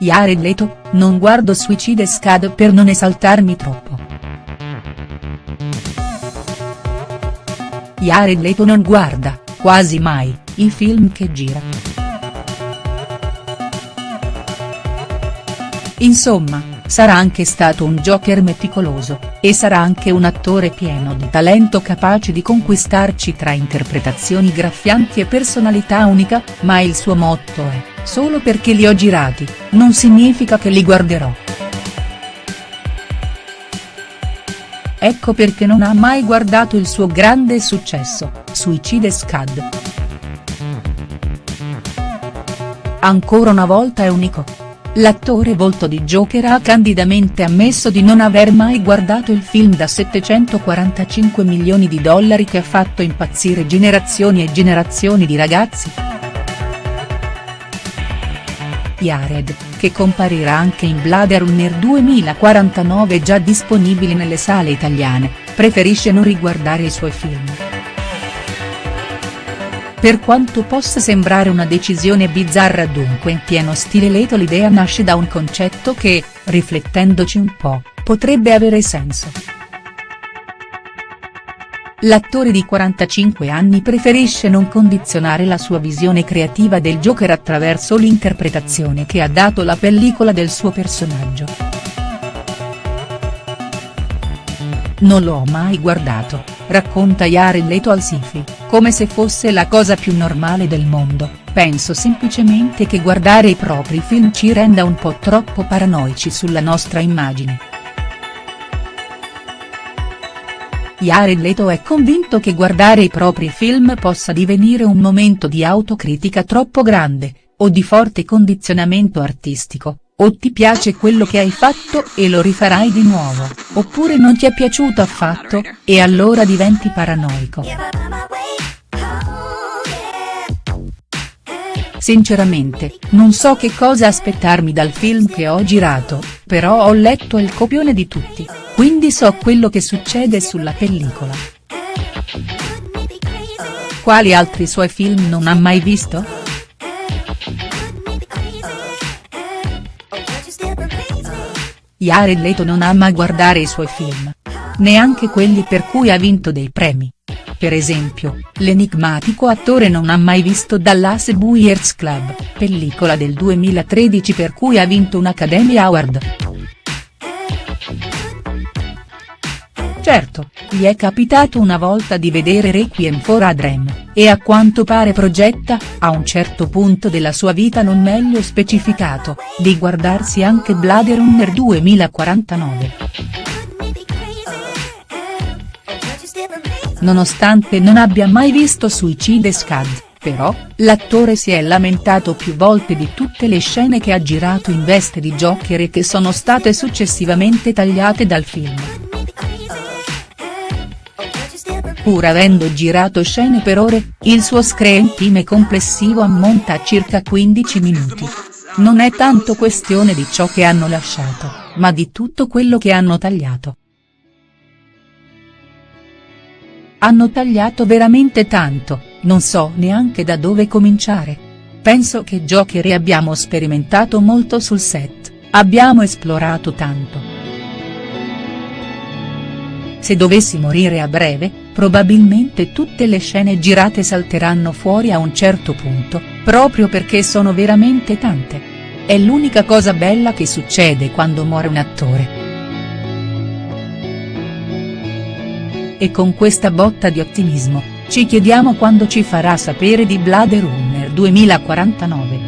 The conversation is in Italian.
Jared Leto, non guardo Suicide Squad per non esaltarmi troppo. Jared Leto non guarda, quasi mai, i film che gira. Insomma, sarà anche stato un Joker meticoloso, e sarà anche un attore pieno di talento capace di conquistarci tra interpretazioni graffianti e personalità unica, ma il suo motto è, solo perché li ho girati, non significa che li guarderò. Ecco perché non ha mai guardato il suo grande successo, Suicide Squad. Ancora una volta è unico. L'attore volto di Joker ha candidamente ammesso di non aver mai guardato il film da 745 milioni di dollari che ha fatto impazzire generazioni e generazioni di ragazzi. Jared, che comparirà anche in Blade Runner 2049 già disponibili nelle sale italiane, preferisce non riguardare i suoi film. Per quanto possa sembrare una decisione bizzarra dunque in pieno stile Leto l'idea nasce da un concetto che, riflettendoci un po', potrebbe avere senso. L'attore di 45 anni preferisce non condizionare la sua visione creativa del Joker attraverso l'interpretazione che ha dato la pellicola del suo personaggio. Non l'ho mai guardato, racconta Jared Leto al Sifi, come se fosse la cosa più normale del mondo, penso semplicemente che guardare i propri film ci renda un po' troppo paranoici sulla nostra immagine. Jared Leto è convinto che guardare i propri film possa divenire un momento di autocritica troppo grande, o di forte condizionamento artistico, o ti piace quello che hai fatto e lo rifarai di nuovo, oppure non ti è piaciuto affatto, e allora diventi paranoico. Sinceramente, non so che cosa aspettarmi dal film che ho girato, però ho letto il copione di tutti, quindi so quello che succede sulla pellicola. Quali altri suoi film non ha mai visto?. Jared Leto non ama guardare i suoi film. Neanche quelli per cui ha vinto dei premi. Per esempio, l'enigmatico attore non ha mai visto Dallas Buyers Club, pellicola del 2013 per cui ha vinto un Academy Award. Certo, gli è capitato una volta di vedere Requiem for a Dream, e a quanto pare progetta, a un certo punto della sua vita non meglio specificato, di guardarsi anche Blade Runner 2049. Nonostante non abbia mai visto Suicide Squad, però, l'attore si è lamentato più volte di tutte le scene che ha girato in veste di Joker e che sono state successivamente tagliate dal film. Pur avendo girato scene per ore, il suo screen time complessivo ammonta a circa 15 minuti. Non è tanto questione di ciò che hanno lasciato, ma di tutto quello che hanno tagliato. Hanno tagliato veramente tanto, non so neanche da dove cominciare. Penso che e abbiamo sperimentato molto sul set, abbiamo esplorato tanto. Se dovessi morire a breve, probabilmente tutte le scene girate salteranno fuori a un certo punto, proprio perché sono veramente tante. È l'unica cosa bella che succede quando muore un attore. E con questa botta di ottimismo, ci chiediamo quando ci farà sapere di Blade Runner 2049.